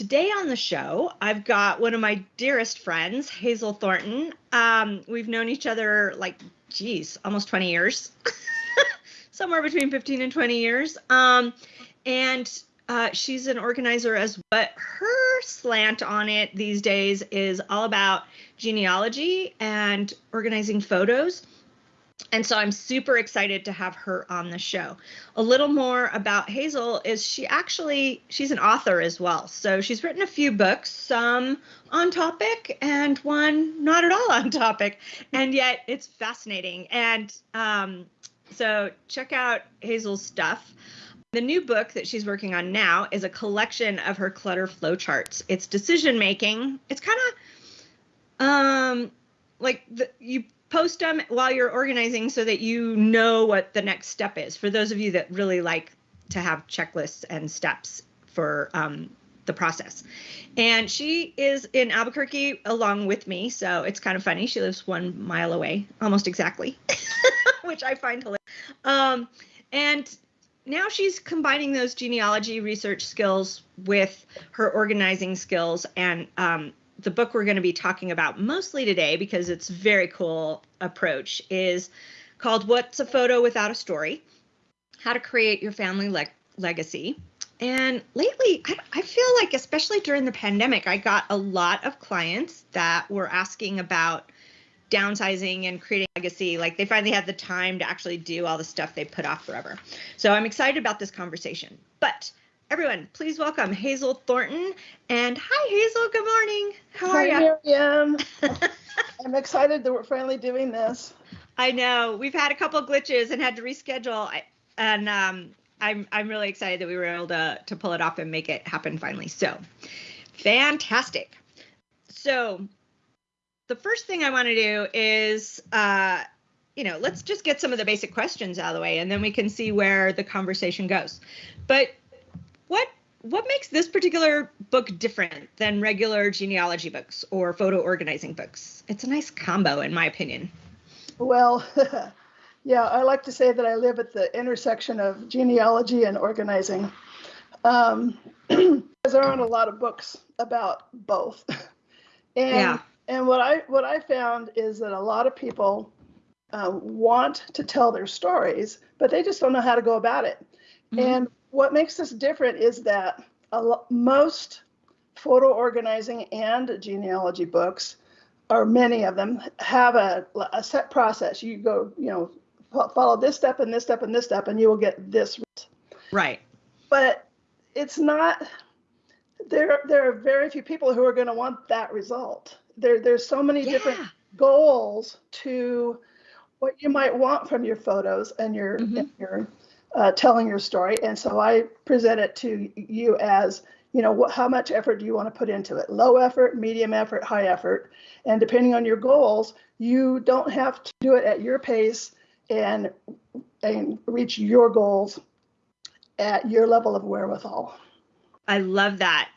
today on the show, I've got one of my dearest friends, Hazel Thornton. Um, we've known each other like, geez, almost 20 years, somewhere between 15 and 20 years. Um, and uh, she's an organizer as well. But her slant on it these days is all about genealogy and organizing photos. And so I'm super excited to have her on the show. A little more about Hazel is she actually she's an author as well. So she's written a few books, some on topic and one not at all on topic. And yet it's fascinating. And um, so check out Hazel's stuff. The new book that she's working on now is a collection of her clutter flowcharts. It's decision making. It's kind of um like the, you post them while you're organizing so that you know what the next step is for those of you that really like to have checklists and steps for um, the process. And she is in Albuquerque along with me, so it's kind of funny. She lives one mile away, almost exactly, which I find hilarious. Um, and now she's combining those genealogy research skills with her organizing skills and um, the book we're going to be talking about mostly today because it's very cool approach is called What's a Photo Without a Story? How to Create Your Family Le- Legacy. And lately, I, I, feel like, especially during the pandemic, I got a lot of clients that were asking about downsizing and creating legacy. Like they finally had the time to actually do all the stuff they put off forever. So I'm excited about this conversation. But everyone, please welcome Hazel Thornton. And hi, Hazel. Good morning. How hi, are you? Miriam. I'm excited that we're finally doing this. I know we've had a couple glitches and had to reschedule, and um, I'm I'm really excited that we were able to to pull it off and make it happen finally. So, fantastic. So, the first thing I want to do is. Uh, you know, let's just get some of the basic questions out of the way and then we can see where the conversation goes. But what what makes this particular book different than regular genealogy books or photo organizing books? It's a nice combo, in my opinion. Well, yeah, I like to say that I live at the intersection of genealogy and organizing. Um, there aren't a lot of books about both. And, yeah. and what I what I found is that a lot of people uh, want to tell their stories, but they just don't know how to go about it. Mm-hmm. And what makes this different is that lo- most photo organizing and genealogy books, or many of them, have a, a set process. You go, you know, follow this step and this step and this step, and you will get this. Right. But it's not. There, there are very few people who are going to want that result. There, there's so many yeah. different goals to what you might want from your photos and your mm-hmm. and your uh, telling your story. And so I present it to you as, you know, how much effort do you want to put into it? Low effort, medium effort, high effort. And depending on your goals, you don't have to do it at your pace and and reach your goals at your level of wherewithal. I love that.